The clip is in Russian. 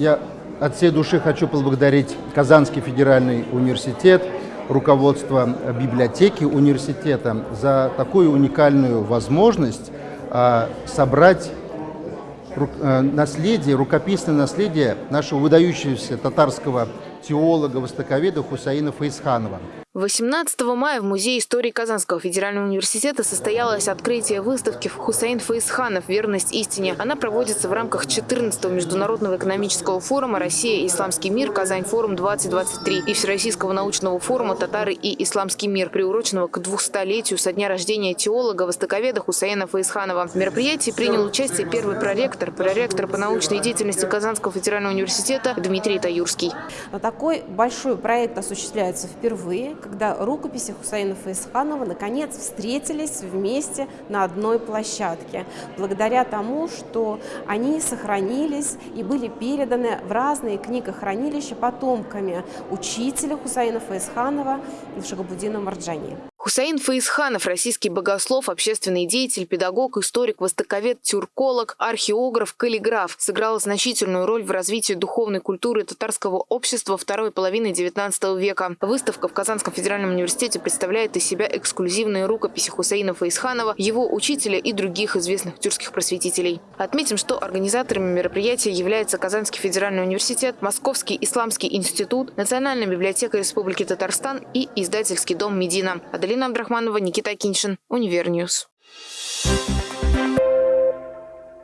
Я от всей души хочу поблагодарить Казанский федеральный университет, руководство библиотеки университета за такую уникальную возможность а, собрать э, наследие, рукописное наследие нашего выдающегося татарского теолога, востоковеда Хусаина Фаисханова. 18 мая в Музее истории Казанского федерального университета состоялось открытие выставки Хусаин Фаисханов «Верность истине». Она проводится в рамках 14-го Международного экономического форума «Россия исламский мир. Казань-форум-2023» и Всероссийского научного форума «Татары и исламский мир», приуроченного к 200-летию со дня рождения теолога, востоковеда Хусаина Фаисханова. В мероприятии принял участие первый проректор, проректор по научной деятельности Казанского федерального университета Дмитрий Таюрский. Такой большой проект осуществляется впервые когда рукописи Хусаина Фаисханова наконец встретились вместе на одной площадке, благодаря тому, что они сохранились и были переданы в разные книгохранилища потомками учителя Хусаина Фаисханова Шагабудина Марджани. Хусаин Фаисханов – российский богослов, общественный деятель, педагог, историк, востоковед, тюрколог, археограф, каллиграф. Сыграл значительную роль в развитии духовной культуры татарского общества второй половины XIX века. Выставка в Казанском федеральном университете представляет из себя эксклюзивные рукописи Хусаина Фаисханова, его учителя и других известных тюркских просветителей. Отметим, что организаторами мероприятия являются Казанский федеральный университет, Московский исламский институт, Национальная библиотека Республики Татарстан и издательский дом «Медина». Аделина Абдрахманова, Никита Киншин, Univer News.